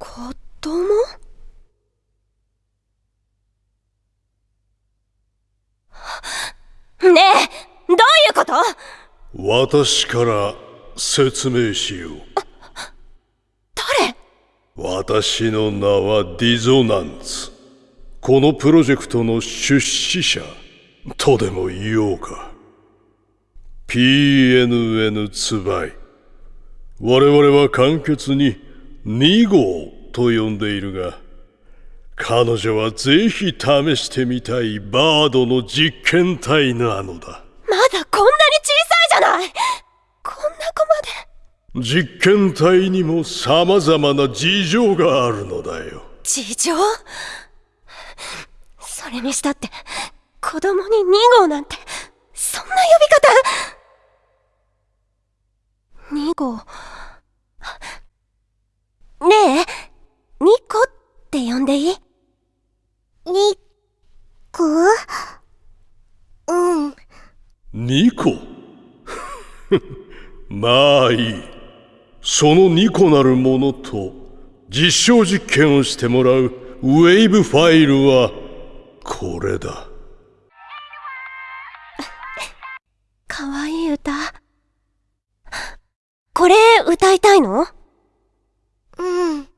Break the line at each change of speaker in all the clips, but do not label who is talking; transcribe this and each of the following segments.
子供？ねえどういうこと？
私から説明しよう。
誰？
私の名はディゾナンツ。このプロジェクトの出資者。とでも言おうか。PNN ツバイ我々は簡潔に2号と呼んでいるが彼女はぜひ試してみたいバードの実験体なのだ。
まだこんなに小さいじゃない！こんな子まで。
実験体にも様々な事情があるのだよ。
事情？それにしたって子供に2号なんてそんな呼び方！2号ねえ2個って呼んでいい？
にこ？うん。
2個 まあいい。その2個なるものと実証実験をしてもらうウェーブファイルはこれだ。
かわいい歌。これ歌いたいの
うん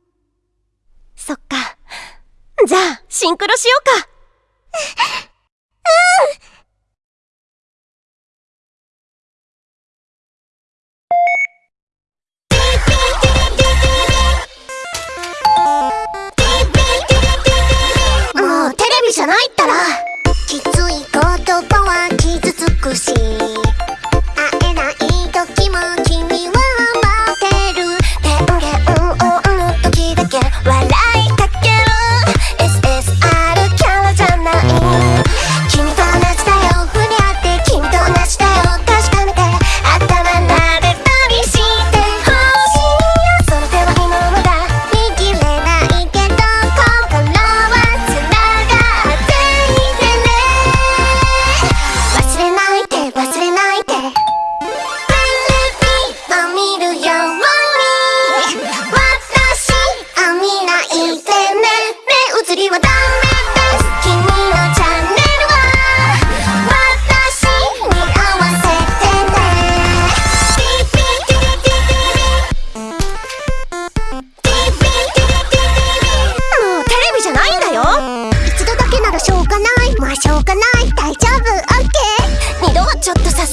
そっかじゃあシンクロしようか。
もうテレビじゃないった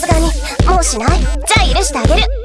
がに
もう
しない？
じゃあ許してあげる。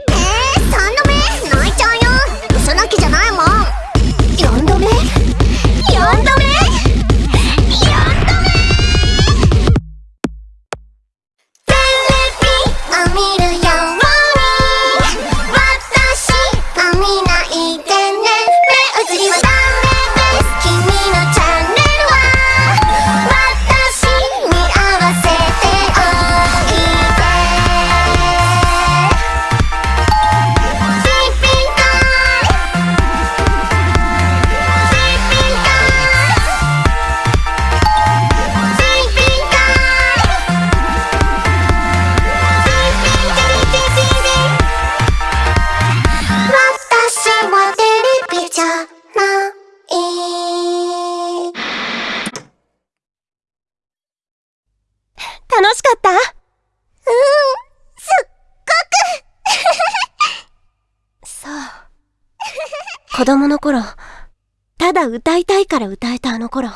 じゃない
楽しかった？
うんすっ
そう。子供の頃ただ歌いたいから歌えたあの頃。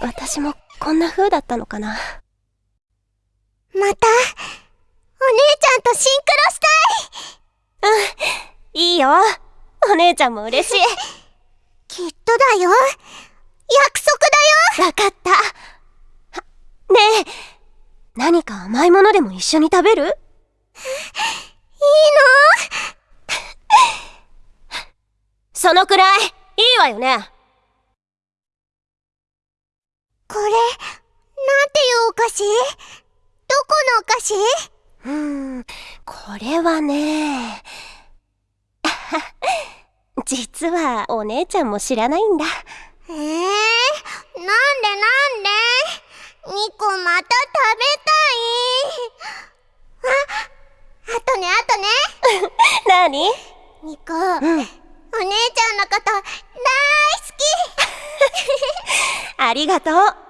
私もこんな風だったのかな。
ごくまたお姉ちゃんとシンクロしたい。
いいよ お姉ちゃんも嬉しい。
きっとだよ。約束だよ。
わかった。はねえ何か甘いものでも一緒に食べる？
いいの？
そのくらい。いいわよね。
これなんていうお菓子？どこのお菓子？
うーんこれはね 実はお姉ちゃんも知らないんだ。
えー、なんでなんで？2個また食べたい。ああとねあとね。
何
？2個、
うん。
私お姉ちゃんのこと大好き。
ありがとう